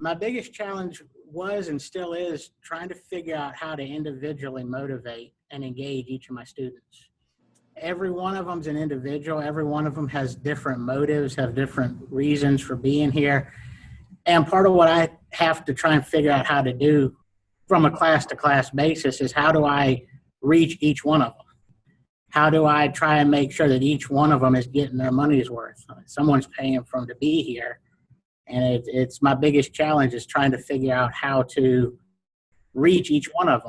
my biggest challenge was and still is trying to figure out how to individually motivate and engage each of my students. Every one of them's an individual. Every one of them has different motives, have different reasons for being here. And part of what I have to try and figure out how to do from a class to class basis is how do I reach each one of them? How do I try and make sure that each one of them is getting their money's worth? Someone's paying for them to be here and it, it's my biggest challenge is trying to figure out how to reach each one of them